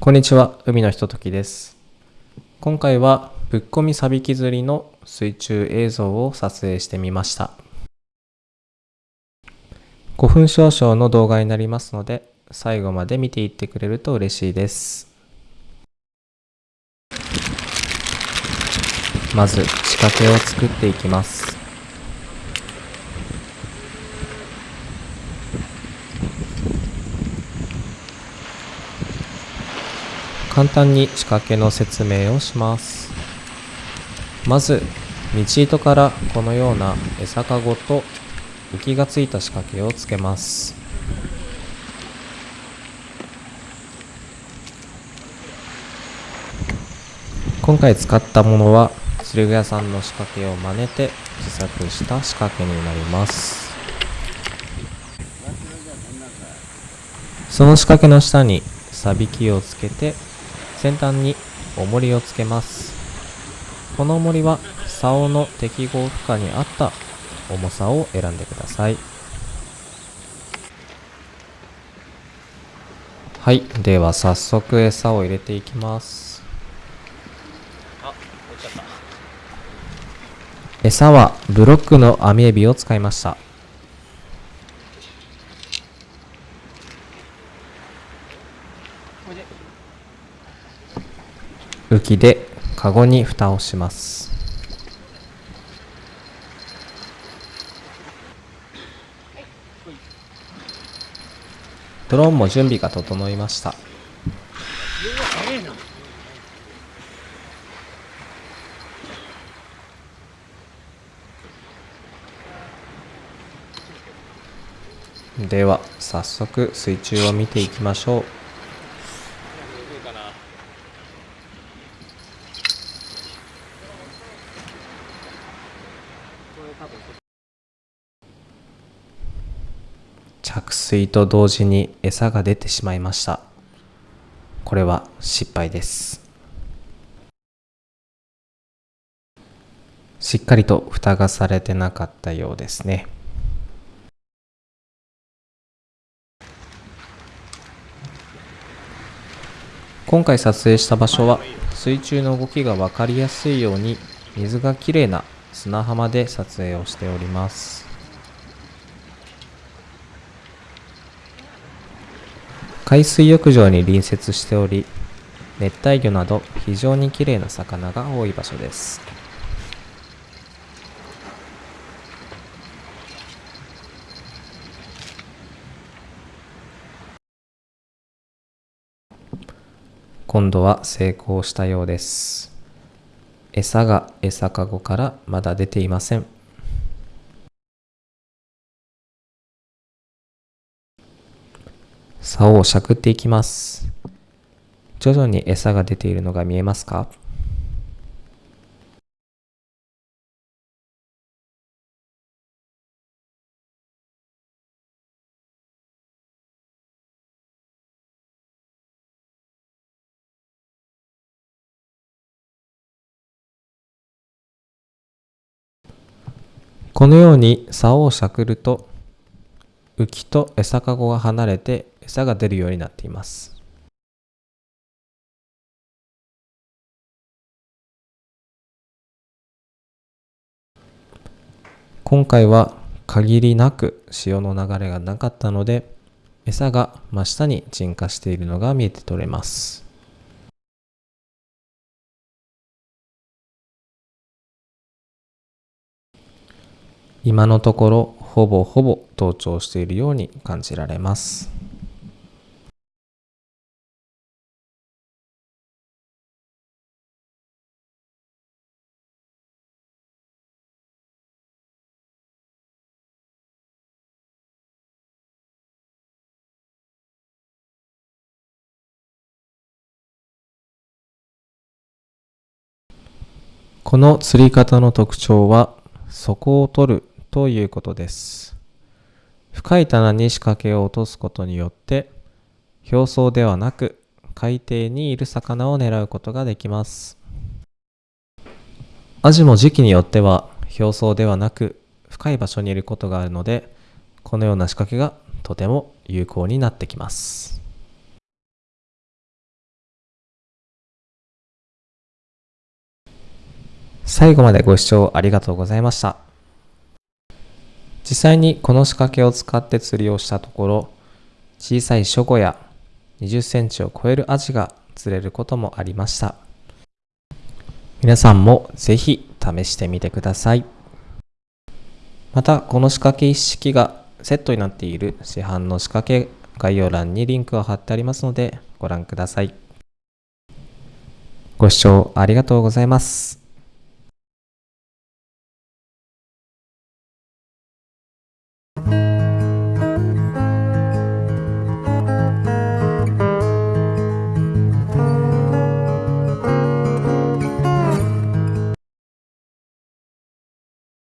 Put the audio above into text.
こんにちは、海のひとときです。今回はぶっこみサビキ釣りの水中映像を撮影してみました。5分少々の動画になりますので、最後まで見ていってくれると嬉しいです。まず仕掛けを作っていきます。簡単に仕掛けの説明をします。まず道糸からこのような餌かごと浮きがついた仕掛けをつけます。今回使ったものは釣り具屋さんの仕掛けを真似て自作した仕掛けになります。その仕掛けの下にサビキをつけて先端に重りをつけます。この重りは竿の適合負荷に合った重さを選んでください。はいでは早速餌を入れていきます。餌はブロックの網エビを使いました。浮きでカゴに蓋をします。ドローンも準備が整いました。では早速水中を見ていきましょう。着水と同時に餌が出てしまいました。これは失敗です。しっかりと蓋がされてなかったようですね。今回撮影した場所は水中の動きが分かりやすいように水がきれいな砂浜で撮影をしております。海水浴場に隣接しており熱帯魚など非常にきれいな魚が多い場所です。今度は成功したようです。餌が餌かごからまだ出ていません。竿をしゃくっていきます。徐々に餌が出ているのが見えますか？このように竿をしゃくると浮きと餌かごが離れて餌が出るようになっています。今回は限りなく潮の流れがなかったので餌が真下に沈下しているのが見えて取れます。今のところほぼほぼ同調しているように感じられます。この釣り方の特徴は底を取るということです。深い棚に仕掛けを落とすことによって表層ではなく海底にいる魚を狙うことができます。アジも時期によっては表層ではなく深い場所にいることがあるのでこのような仕掛けがとても有効になってきます。最後までご視聴ありがとうございました。実際にこの仕掛けを使って釣りをしたところ、小さいショコや20センチを超えるアジが釣れることもありました。皆さんもぜひ試してみてください。また、この仕掛け一式がセットになっている市販の仕掛け概要欄にリンクを貼ってありますのでご覧ください。ご視聴ありがとうございます。